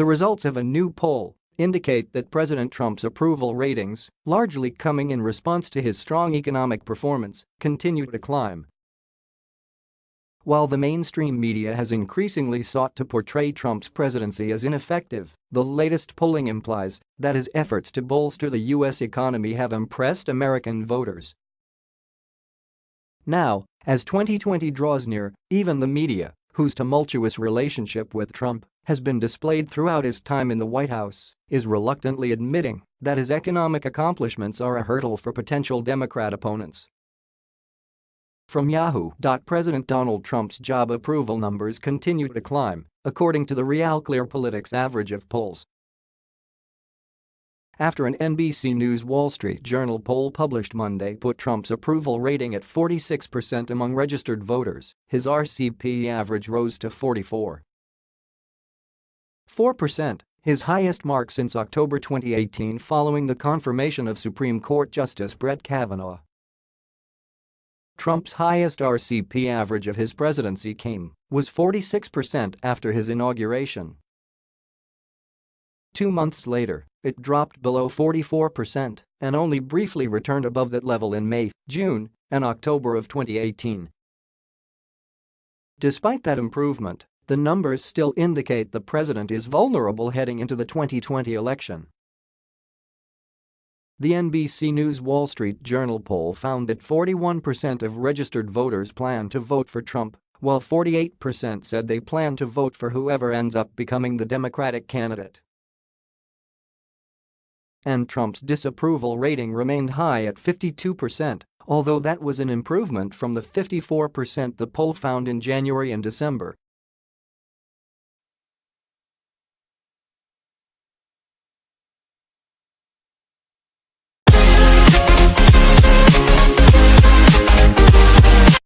The results of a new poll indicate that President Trump's approval ratings, largely coming in response to his strong economic performance, continue to climb. While the mainstream media has increasingly sought to portray Trump's presidency as ineffective, the latest polling implies that his efforts to bolster the U.S. economy have impressed American voters. Now, as 2020 draws near, even the media, whose tumultuous relationship with Trump has been displayed throughout his time in the White House, is reluctantly admitting that his economic accomplishments are a hurdle for potential Democrat opponents. From Yahoo! President Donald Trump's job approval numbers continue to climb, according to the RealClearPolitics average of polls. After an NBC News Wall Street Journal poll published Monday put Trump's approval rating at 46% among registered voters, his RCP average rose to 44. 4%, his highest mark since October 2018 following the confirmation of Supreme Court Justice Brett Kavanaugh. Trump's highest RCP average of his presidency came was 46% after his inauguration. Two months later, it dropped below 44% and only briefly returned above that level in May, June, and October of 2018. Despite that improvement, the numbers still indicate the president is vulnerable heading into the 2020 election. The NBC News Wall Street Journal poll found that 41% of registered voters plan to vote for Trump, while 48% said they plan to vote for whoever ends up becoming the Democratic candidate. And Trump's disapproval rating remained high at 52%, although that was an improvement from the 54% the poll found in January and December,